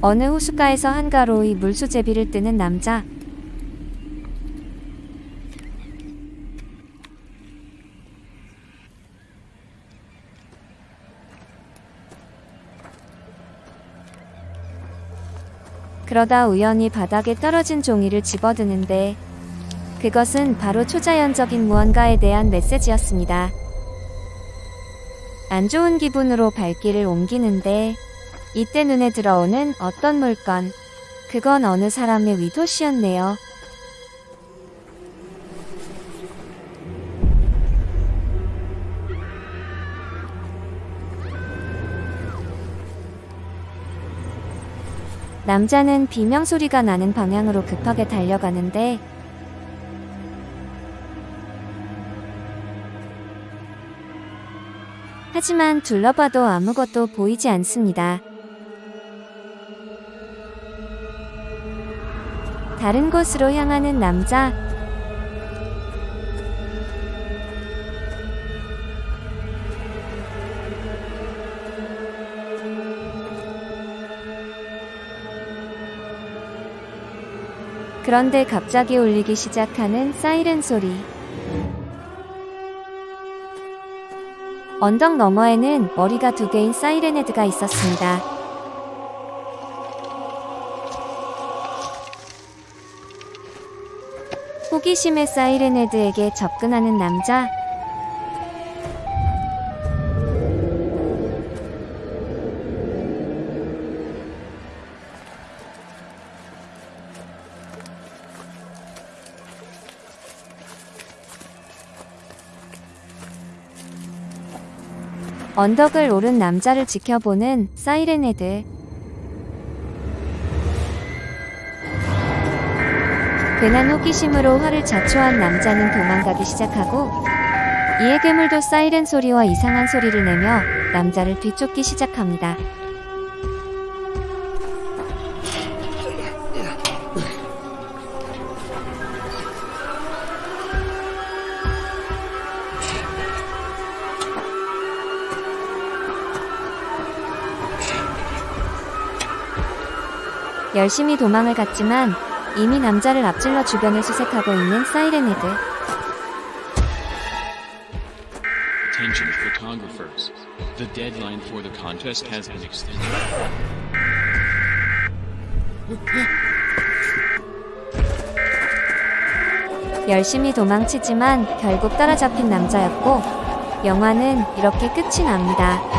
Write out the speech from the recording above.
어느 호숫가에서 한가로이 물수제비를 뜨는 남자. 그러다 우연히 바닥에 떨어진 종이를 집어드는데 그것은 바로 초자연적인 무언가에 대한 메시지였습니다. 안 좋은 기분으로 발길을 옮기는데 이때 눈에 들어오는 어떤 물건. 그건 어느 사람의 위도시였네요. 남자는 비명 소리가 나는 방향으로 급하게 달려가는데 하지만 둘러봐도 아무것도 보이지 않습니다. 다른 곳으로 향하는 남자. 그런데 갑자기 울리기 시작하는 사이렌 소리. 언덕 너머에는 머리가 두 개인 사이렌 헤드가 있었습니다. 호기심에 사이렌 헤드에게 접근하는 남자. 언덕을 오른 남자를 지켜보는 사이렌 헤드. 괜한 호기심으로 화를 자초한 남자는 도망가기 시작하고 이에 괴물도 사이렌 소리와 이상한 소리를 내며 남자를 뒤쫓기 시작합니다. 열심히 도망을 갔지만 이미 남자를 앞질러 주변을 수색하고 있는 사이렌 헤드. Attention photographers. The deadline for the contest has been extended. 열심히 도망치지만 결국 따라잡힌 남자였고 영화는 이렇게 끝이 납니다.